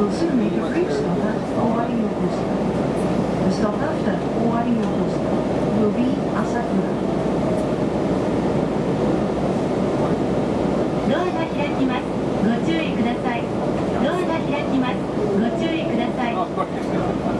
ドシグネクションが終わりよとした。したがった終わりよとした。ルビ朝倉。ドアが開きます。ご注意ください。ドアが開きます。ご注意ください。